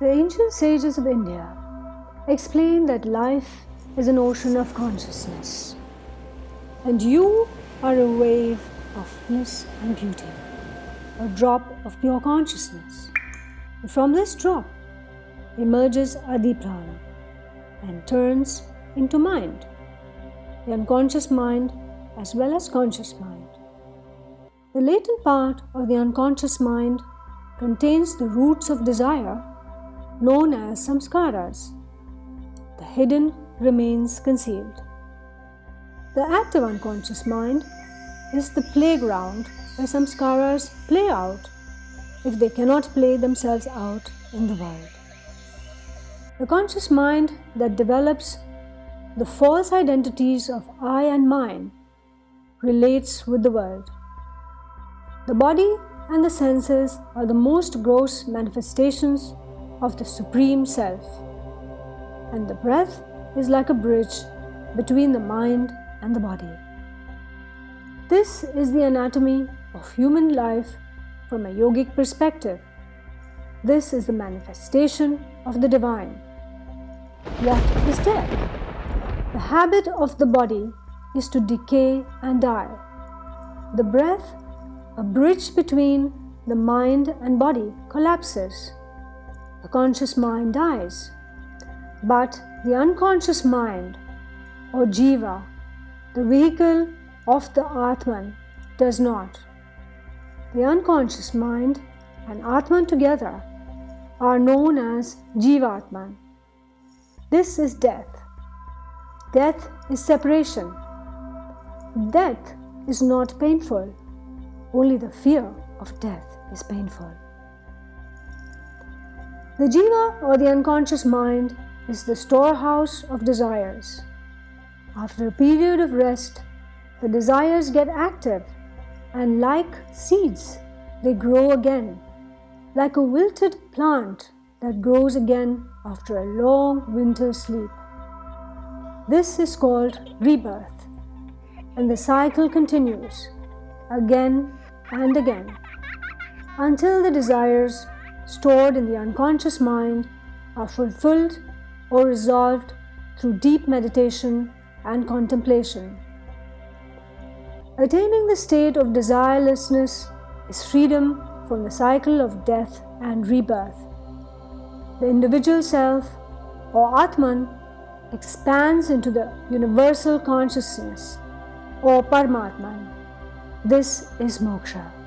The ancient sages of India explain that life is an ocean of consciousness and you are a wave of bliss and beauty, a drop of pure consciousness. And from this drop emerges Adi Prana and turns into mind, the unconscious mind as well as conscious mind. The latent part of the unconscious mind contains the roots of desire known as samskaras. The hidden remains concealed. The active unconscious mind is the playground where samskaras play out if they cannot play themselves out in the world. The conscious mind that develops the false identities of I and mine relates with the world. The body and the senses are the most gross manifestations of the Supreme Self. And the breath is like a bridge between the mind and the body. This is the anatomy of human life from a yogic perspective. This is the manifestation of the divine. What is death? The habit of the body is to decay and die. The breath, a bridge between the mind and body, collapses the conscious mind dies. But the unconscious mind or jiva, the vehicle of the Atman, does not. The unconscious mind and Atman together are known as Jivatman. This is death. Death is separation. Death is not painful. Only the fear of death is painful. The jiva or the unconscious mind is the storehouse of desires. After a period of rest, the desires get active and like seeds, they grow again, like a wilted plant that grows again after a long winter sleep. This is called rebirth, and the cycle continues again and again until the desires stored in the unconscious mind are fulfilled or resolved through deep meditation and contemplation. Attaining the state of desirelessness is freedom from the cycle of death and rebirth. The individual self or Atman expands into the universal consciousness or Paramatman. This is moksha.